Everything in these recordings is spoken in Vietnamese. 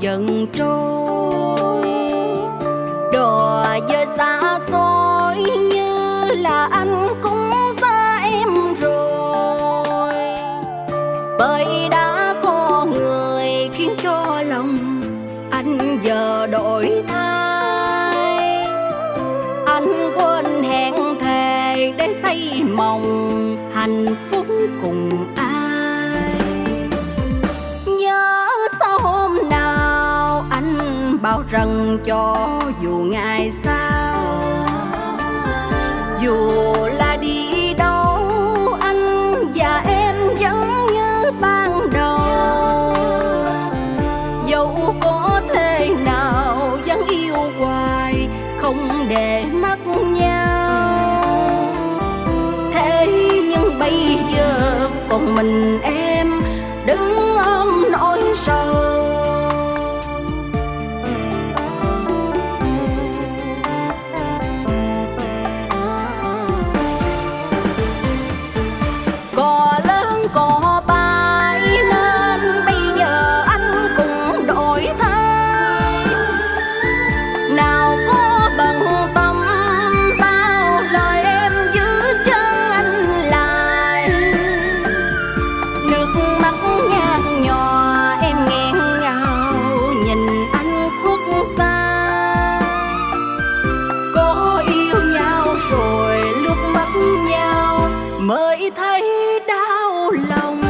dần trôi. Đò với xa xôi như là anh cũng xa em rồi. Bởi đã có người khiến cho lòng anh giờ đổi thay. Anh quên hẹn thề để xây mộng hạnh phúc cùng rằng cho dù ngày sau. Dù là đi đâu, anh và em vẫn như ban đầu. Dẫu có thế nào, vẫn yêu hoài, không để mất nhau. Thế nhưng bây giờ, còn mình em đứng ôm nỗi sầu. Thấy đau lòng.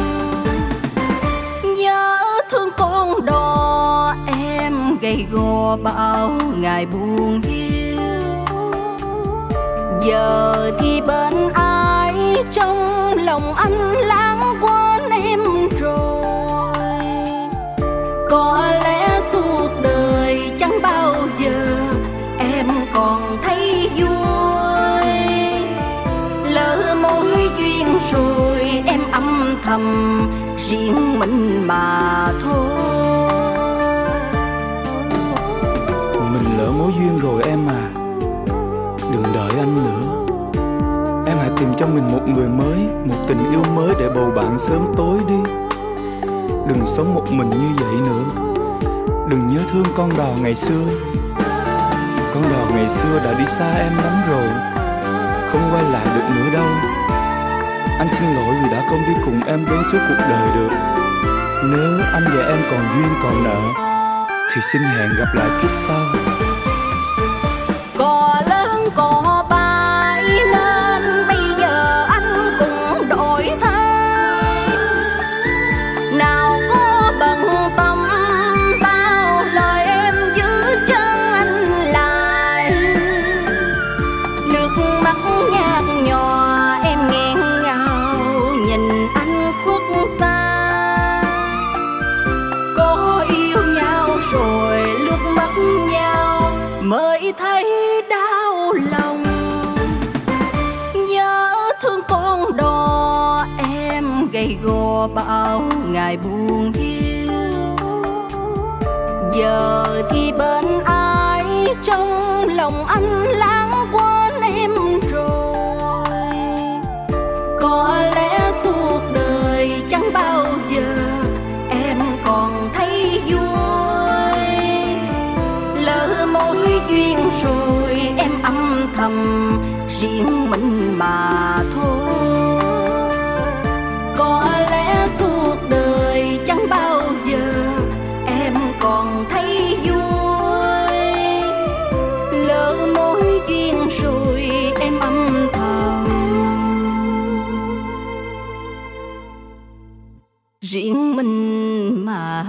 Nhớ thương con đò em gầy gò bao ngày buồn hiu. Giờ thì bên ai, trong lòng anh lãng quên em rồi. Có thầm riêng mình mà thôi. Mình lỡ mối duyên rồi em à. Đừng đợi anh nữa. Em hãy tìm cho mình một người mới, Một tình yêu mới để bầu bạn sớm tối đi. Đừng sống một mình như vậy nữa. Đừng nhớ thương con đò ngày xưa. Con đò ngày xưa đã đi xa em lắm rồi. Không quay lại được nữa đâu. Anh xin lỗi không đi cùng em đến suốt cuộc đời được. Nếu anh và em còn duyên còn nợ, Thì xin hẹn gặp lại kiếp sau. Thấy đau lòng. Nhớ thương con đò em gầy gò bao ngày buồn hiu. Giờ thì bên ai trong lòng anh? Mối duyên rồi em âm thầm, riêng mình mà thôi. Có lẽ suốt đời chẳng bao giờ em còn thấy vui. Lỡ mối duyên rồi em âm thầm. Riêng mình mà